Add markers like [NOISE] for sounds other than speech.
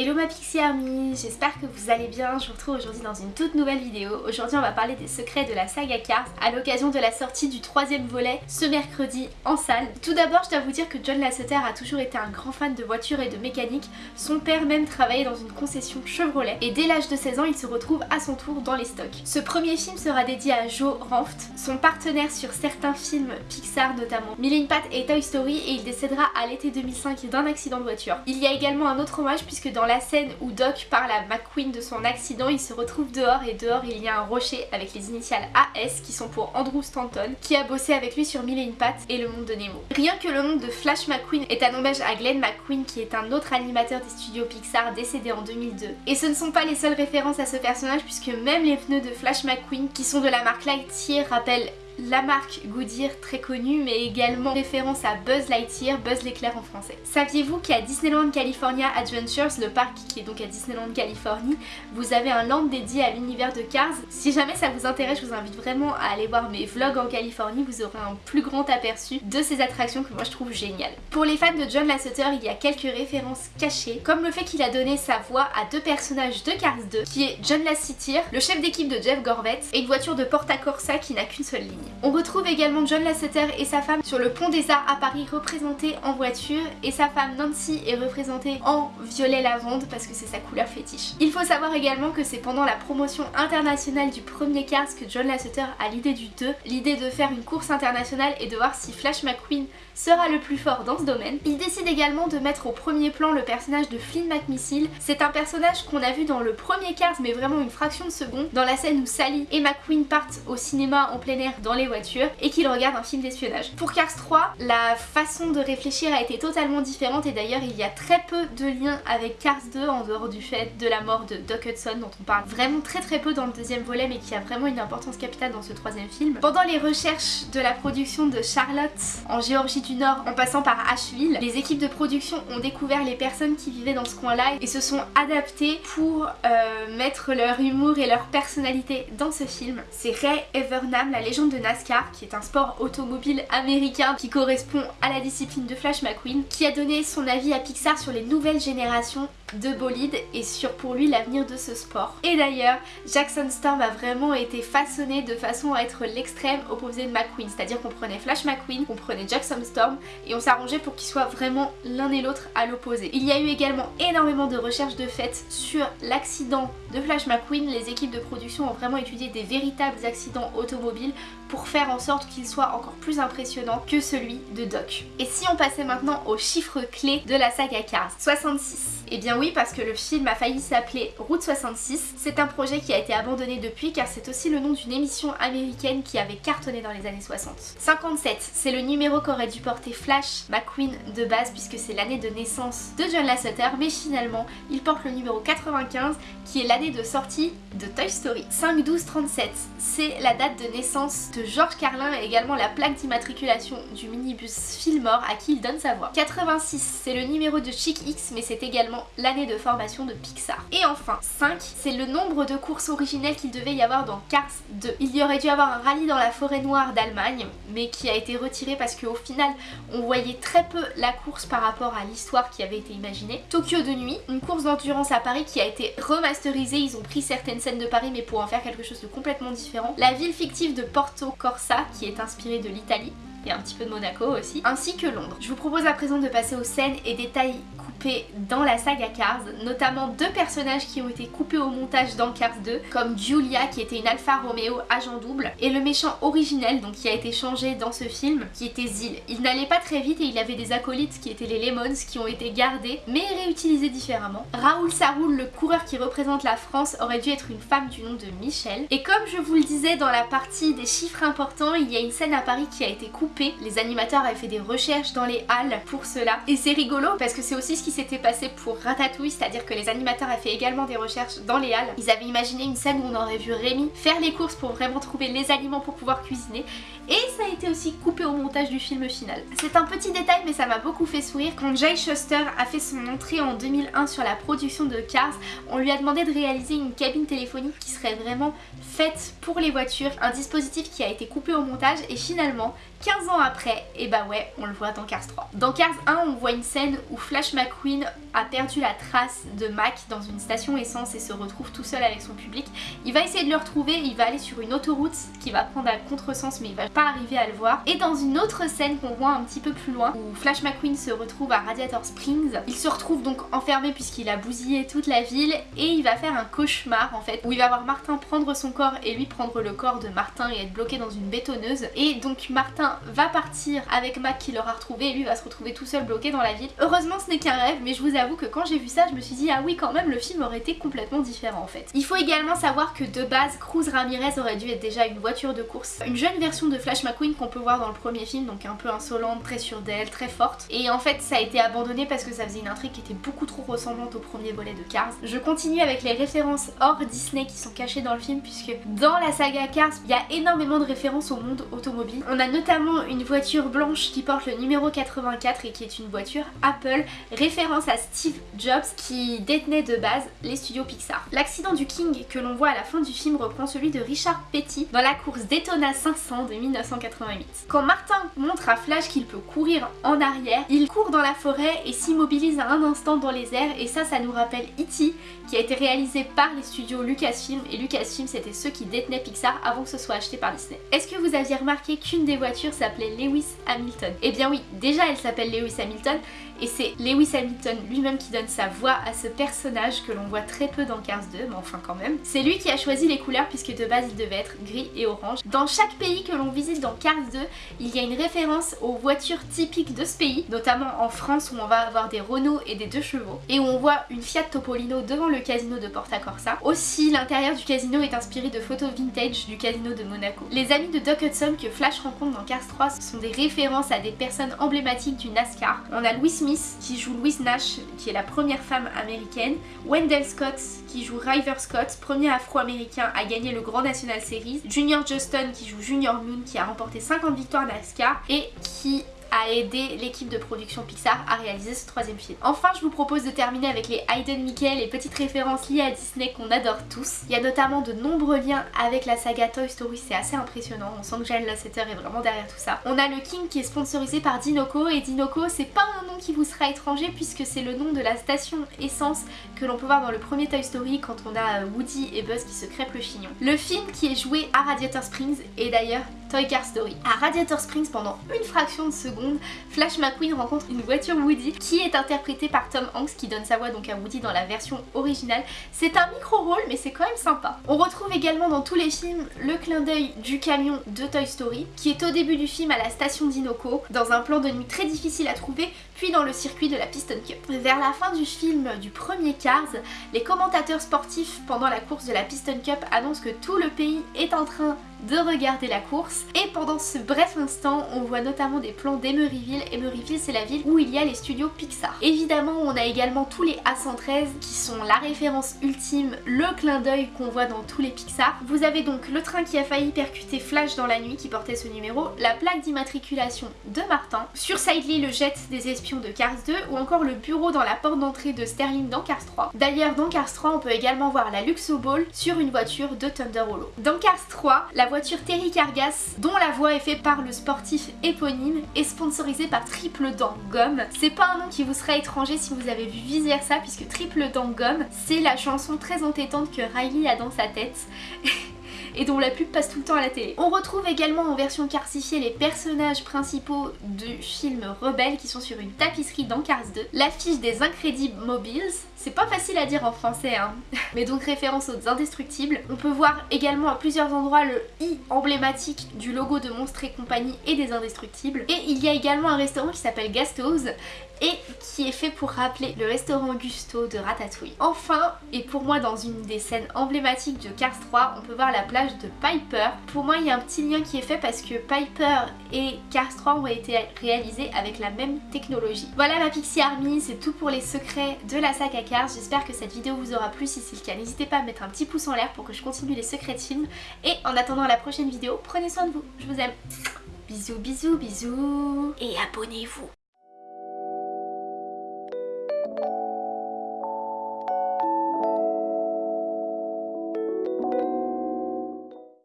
Hello ma Pixie Army, j'espère que vous allez bien, je vous retrouve aujourd'hui dans une toute nouvelle vidéo. Aujourd'hui on va parler des secrets de la saga Cars à l'occasion de la sortie du troisième volet ce mercredi en salle. Tout d'abord je dois vous dire que John Lasseter a toujours été un grand fan de voitures et de mécanique, son père même travaillait dans une concession Chevrolet et dès l'âge de 16 ans il se retrouve à son tour dans les stocks. Ce premier film sera dédié à Joe Ranft, son partenaire sur certains films Pixar notamment Millie Pat et Toy Story et il décédera à l'été 2005 d'un accident de voiture. Il y a également un autre hommage puisque dans la scène où Doc parle à McQueen de son accident, il se retrouve dehors et dehors il y a un rocher avec les initiales AS qui sont pour Andrew Stanton qui a bossé avec lui sur Mille et et le monde de Nemo. Rien que le nom de Flash McQueen est un hommage à Glenn McQueen qui est un autre animateur des studios Pixar décédé en 2002. Et ce ne sont pas les seules références à ce personnage puisque même les pneus de Flash McQueen qui sont de la marque Lightyear rappellent la marque Goodyear très connue mais également référence à Buzz Lightyear, Buzz l'éclair en français. Saviez-vous qu'à Disneyland California Adventures, le parc qui est donc à Disneyland Californie, vous avez un land dédié à l'univers de Cars? Si jamais ça vous intéresse, je vous invite vraiment à aller voir mes vlogs en Californie, vous aurez un plus grand aperçu de ces attractions que moi je trouve géniales. Pour les fans de John Lasseter, il y a quelques références cachées, comme le fait qu'il a donné sa voix à deux personnages de Cars 2, qui est John Lasseter, le chef d'équipe de Jeff Gorvette, et une voiture de Porta Corsa qui n'a qu'une seule ligne. On retrouve également John Lasseter et sa femme sur le pont des Arts à Paris représentés en voiture et sa femme Nancy est représentée en violet lavande parce que c'est sa couleur fétiche. Il faut savoir également que c'est pendant la promotion internationale du premier Cars que John Lasseter a l'idée du 2, l'idée de faire une course internationale et de voir si Flash McQueen sera le plus fort dans ce domaine. Il décide également de mettre au premier plan le personnage de Flynn McMissile. C'est un personnage qu'on a vu dans le premier Cars mais vraiment une fraction de seconde dans la scène où Sally et McQueen partent au cinéma en plein air dans les voitures et qu'ils regardent un film d'espionnage. Pour Cars 3, la façon de réfléchir a été totalement différente et d'ailleurs il y a très peu de liens avec Cars 2 en dehors du fait de la mort de Doc Hudson dont on parle vraiment très très peu dans le deuxième volet mais qui a vraiment une importance capitale dans ce troisième film. Pendant les recherches de la production de Charlotte en Géorgie du Nord en passant par Asheville, les équipes de production ont découvert les personnes qui vivaient dans ce coin-là et se sont adaptées pour euh, mettre leur humour et leur personnalité dans ce film. C'est Ray Evernham, la légende de Qui est un sport automobile américain qui correspond à la discipline de Flash McQueen, qui a donné son avis à Pixar sur les nouvelles générations de bolide et sur pour lui l'avenir de ce sport. Et d'ailleurs, Jackson Storm a vraiment été façonné de façon à être l'extrême opposé de McQueen, c'est-à-dire qu'on prenait Flash McQueen, on prenait Jackson Storm et on s'arrangeait pour qu'ils soient vraiment l'un et l'autre à l'opposé. Il y a eu également énormément de recherches de fait sur l'accident de Flash McQueen, les équipes de production ont vraiment étudié des véritables accidents automobiles pour faire en sorte qu'il soit encore plus impressionnant que celui de Doc. Et si on passait maintenant aux chiffres clés de la saga Cars 66 et eh bien oui parce que le film a failli s'appeler Route 66. C'est un projet qui a été abandonné depuis car c'est aussi le nom d'une émission américaine qui avait cartonné dans les années 60. 57, c'est le numéro qu'aurait dû porter Flash McQueen de base puisque c'est l'année de naissance de John Lasseter mais finalement il porte le numéro 95 qui est l'année de sortie de Toy Story. 5 12 37, c'est la date de naissance de George Carlin et également la plaque d'immatriculation du minibus Fillmore à qui il donne sa voix. 86, c'est le numéro de Chic X mais c'est également l'année de formation de Pixar. Et enfin, 5, c'est le nombre de courses originelles qu'il devait y avoir dans Cars 2. Il y aurait dû avoir un rallye dans la forêt noire d'Allemagne, mais qui a été retiré parce qu'au final, on voyait très peu la course par rapport à l'histoire qui avait été imaginée. Tokyo de nuit, une course d'endurance à Paris qui a été remasterisée, ils ont pris certaines scènes de Paris mais pour en faire quelque chose de complètement différent. La ville fictive de Porto Corsa qui est inspirée de l'Italie et un petit peu de Monaco aussi, ainsi que Londres. Je vous propose à présent de passer aux scènes et détails dans la saga Cars, notamment deux personnages qui ont été coupés au montage dans Cars 2, comme Julia qui était une Alfa Romeo agent double, et le méchant originel donc qui a été changé dans ce film, qui était Zil. Il n'allait pas très vite et il avait des acolytes qui étaient les Lemons qui ont été gardés, mais réutilisés différemment. Raoul Saroul, le coureur qui représente la France, aurait dû être une femme du nom de Michel. Et comme je vous le disais dans la partie des chiffres importants, il y a une scène à Paris qui a été coupée. Les animateurs avaient fait des recherches dans les halles pour cela. Et c'est rigolo parce que c'est aussi ce qui s'était passé pour Ratatouille, c'est-à-dire que les animateurs avaient fait également des recherches dans les halles. Ils avaient imaginé une scène où on aurait vu Rémi faire les courses pour vraiment trouver les aliments pour pouvoir cuisiner et ça a été aussi coupé au montage du film final. C'est un petit détail mais ça m'a beaucoup fait sourire. Quand Jay Shuster a fait son entrée en 2001 sur la production de Cars, on lui a demandé de réaliser une cabine téléphonique qui serait vraiment faite pour les voitures, un dispositif qui a été coupé au montage et finalement 15 ans après, et bah ouais, on le voit dans Cars 3. Dans Cars 1, on voit une scène où Flash McQueen a perdu la trace de Mac dans une station essence et se retrouve tout seul avec son public. Il va essayer de le retrouver, il va aller sur une autoroute qui va prendre un contresens mais il va pas arriver à le voir. Et dans une autre scène qu'on voit un petit peu plus loin, où Flash McQueen se retrouve à Radiator Springs, il se retrouve donc enfermé puisqu'il a bousillé toute la ville et il va faire un cauchemar en fait, où il va voir Martin prendre son corps et lui prendre le corps de Martin et être bloqué dans une bétonneuse. Et donc Martin va partir avec Mac qui l'aura retrouvé et lui va se retrouver tout seul bloqué dans la ville. Heureusement ce n'est qu'un rêve mais je vous avoue que quand j'ai vu ça je me suis dit ah oui quand même le film aurait été complètement différent en fait. Il faut également savoir que de base Cruz Ramirez aurait dû être déjà une voiture de course. Une jeune version de Flash McQueen qu'on peut voir dans le premier film donc un peu insolente, très sûre d'elle, très forte. Et en fait ça a été abandonné parce que ça faisait une intrigue qui était beaucoup trop ressemblante au premier volet de Cars. Je continue avec les références hors Disney qui sont cachées dans le film puisque dans la saga Cars il y a énormément de références au monde automobile. On a notamment une voiture blanche qui porte le numéro 84 et qui est une voiture Apple, référence à Steve Jobs qui détenait de base les studios Pixar. L'accident du King que l'on voit à la fin du film reprend celui de Richard Petty dans la course Daytona 500 de 1988. Quand Martin montre à Flash qu'il peut courir en arrière, il court dans la forêt et s'immobilise à un instant dans les airs et ça, ça nous rappelle E.T. qui a été réalisé par les studios Lucasfilm et Lucasfilm c'était ceux qui détenaient Pixar avant que ce soit acheté par Disney. Est-ce que vous aviez remarqué qu'une des voitures s'appelait Lewis Hamilton? Eh bien oui, déjà elle s'appelle Lewis Hamilton et c'est Lewis Hamilton lui-même qui donne sa voix à ce personnage que l'on voit très peu dans Cars 2, mais enfin quand même. C'est lui qui a choisi les couleurs puisque de base il devait être gris et orange. Dans chaque pays que l'on visite dans Cars 2, il y a une référence aux voitures typiques de ce pays, notamment en France où on va avoir des Renault et des deux chevaux, et où on voit une Fiat Topolino devant le casino de Porta Corsa. Aussi, l'intérieur du casino est inspiré de photos vintage du casino de Monaco. Les amis de Doc Hudson que Flash rencontre dans Cars 3 sont des références à des personnes emblématiques du NASCAR. On a Louis Smith qui joue Nash qui est la première femme américaine, Wendell Scott qui joue River Scott, premier afro-américain à gagner le Grand National Series, Junior Justin qui joue Junior Moon qui a remporté 50 victoires NASCAR et qui a aidé l'équipe de production Pixar à réaliser ce troisième film. Enfin, je vous propose de terminer avec les Hayden Mickey, les petites références liées à Disney qu'on adore tous. Il y a notamment de nombreux liens avec la saga Toy Story, c'est assez impressionnant. On sent que Jane Lasseter est vraiment derrière tout ça. On a le King qui est sponsorisé par Dinoco et Dinoco, c'est pas un nom qui vous sera étranger puisque c'est le nom de la station essence que l'on peut voir dans le premier Toy Story quand on a Woody et Buzz qui se crêpent le chignon. Le film qui est joué à Radiator Springs est d'ailleurs Toy Car Story. À Radiator Springs, pendant une fraction de seconde, Flash McQueen rencontre une voiture Woody qui est interprétée par Tom Hanks qui donne sa voix donc à Woody dans la version originale. C'est un micro-rôle mais c'est quand même sympa. On retrouve également dans tous les films le clin d'œil du camion de Toy Story qui est au début du film à la station d'Inoco dans un plan de nuit très difficile à trouver puis dans le circuit de la Piston Cup. Vers la fin du film du premier Cars, les commentateurs sportifs pendant la course de la Piston Cup annoncent que tout le pays est en train de regarder la course et pendant ce bref instant on voit notamment des plans d'Emeryville. Emeryville c'est la ville où il y a les studios Pixar. Évidemment on a également tous les A113 qui sont la référence ultime, le clin d'œil qu'on voit dans tous les Pixar. Vous avez donc le train qui a failli percuter Flash dans la nuit qui portait ce numéro, la plaque d'immatriculation de Martin, sur Sidley le jet des espions de Cars 2 ou encore le bureau dans la porte d'entrée de Sterling dans Cars 3. D'ailleurs dans Cars 3 on peut également voir la Luxo Ball sur une voiture de Thunder Hollow. Dans Cars 3 la voiture Terry Cargas, dont la voix est faite par le sportif éponyme, est sponsorisée par Triple Dent Gomme. C'est pas un nom qui vous sera étranger si vous avez vu Viser ça, puisque Triple Dent Gomme, c'est la chanson très entêtante que Riley a dans sa tête. [LAUGHS] et dont la pub passe tout le temps à la télé. On retrouve également en version carsifiée les personnages principaux du film Rebelle qui sont sur une tapisserie dans Cars 2, l'affiche des Incredible Mobiles, c'est pas facile à dire en français hein, [LAUGHS] mais donc référence aux indestructibles. On peut voir également à plusieurs endroits le i emblématique du logo de Monstres et compagnie et des indestructibles. Et il y a également un restaurant qui s'appelle Gasto's et qui est fait pour rappeler le restaurant Gusto de Ratatouille. Enfin, et pour moi dans une des scènes emblématiques de Cars 3, on peut voir la plage de Piper. Pour moi il y a un petit lien qui est fait parce que Piper et Cars 3 ont été réalisés avec la même technologie. Voilà ma Pixie Army, c'est tout pour les secrets de la saga Cars. J'espère que cette vidéo vous aura plu, si c'est le cas n'hésitez pas à mettre un petit pouce en l'air pour que je continue les secrets de films. Et en attendant la prochaine vidéo, prenez soin de vous, je vous aime. Bisous bisous bisous et abonnez-vous